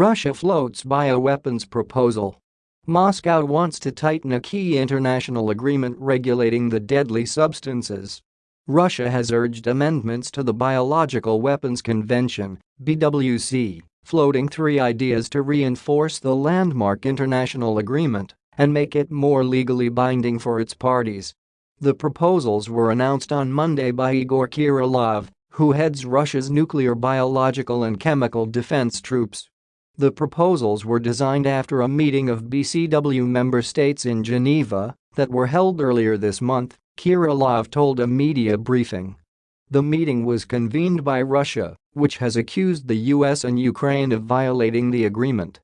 Russia floats bioweapons proposal. Moscow wants to tighten a key international agreement regulating the deadly substances. Russia has urged amendments to the Biological Weapons Convention BWC, floating three ideas to reinforce the landmark international agreement and make it more legally binding for its parties. The proposals were announced on Monday by Igor Kirillov, who heads Russia's nuclear biological and chemical defense troops. The proposals were designed after a meeting of BCW member states in Geneva that were held earlier this month, Kirillov told a media briefing. The meeting was convened by Russia, which has accused the US and Ukraine of violating the agreement.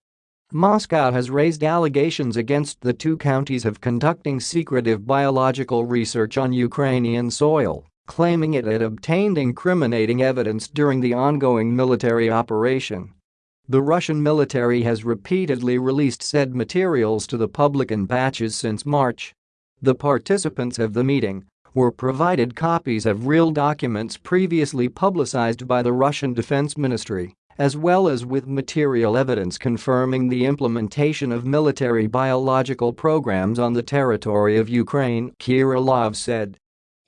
Moscow has raised allegations against the two counties of conducting secretive biological research on Ukrainian soil, claiming it had obtained incriminating evidence during the ongoing military operation. The Russian military has repeatedly released said materials to the public in batches since March. The participants of the meeting were provided copies of real documents previously publicized by the Russian Defense Ministry, as well as with material evidence confirming the implementation of military biological programs on the territory of Ukraine, Kirillov said.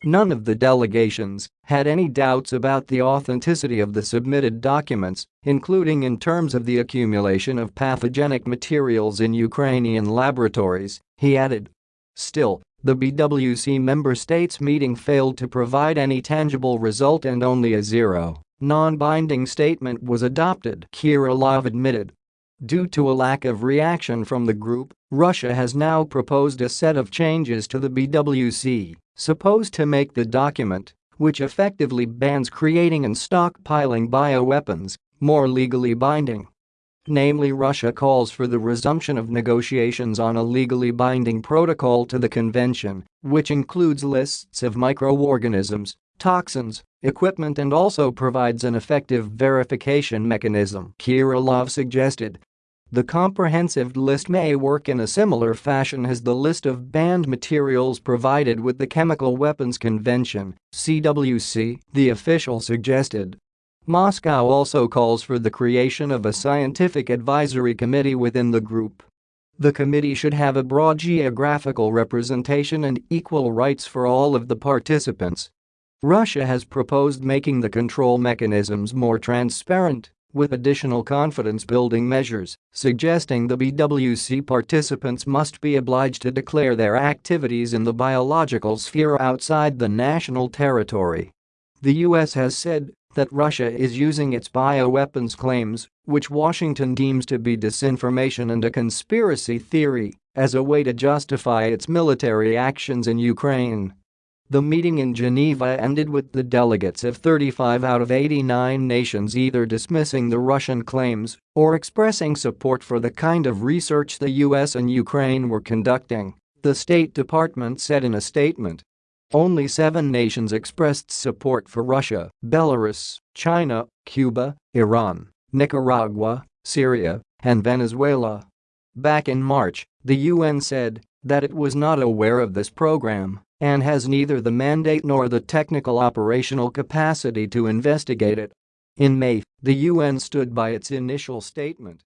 None of the delegations had any doubts about the authenticity of the submitted documents, including in terms of the accumulation of pathogenic materials in Ukrainian laboratories, he added. Still, the BWC member states meeting failed to provide any tangible result and only a zero, non-binding statement was adopted, Kirillov admitted. Due to a lack of reaction from the group, Russia has now proposed a set of changes to the BWC supposed to make the document, which effectively bans creating and stockpiling bioweapons, more legally binding. Namely Russia calls for the resumption of negotiations on a legally binding protocol to the convention, which includes lists of microorganisms, toxins, equipment and also provides an effective verification mechanism, Kirillov suggested. The comprehensive list may work in a similar fashion as the list of banned materials provided with the Chemical Weapons Convention CWC, the official suggested. Moscow also calls for the creation of a scientific advisory committee within the group. The committee should have a broad geographical representation and equal rights for all of the participants. Russia has proposed making the control mechanisms more transparent with additional confidence-building measures, suggesting the BWC participants must be obliged to declare their activities in the biological sphere outside the national territory. The US has said that Russia is using its bioweapons claims, which Washington deems to be disinformation and a conspiracy theory, as a way to justify its military actions in Ukraine. The meeting in Geneva ended with the delegates of 35 out of 89 nations either dismissing the Russian claims or expressing support for the kind of research the US and Ukraine were conducting, the State Department said in a statement. Only seven nations expressed support for Russia, Belarus, China, Cuba, Iran, Nicaragua, Syria, and Venezuela. Back in March, the UN said that it was not aware of this program and has neither the mandate nor the technical operational capacity to investigate it. In May, the UN stood by its initial statement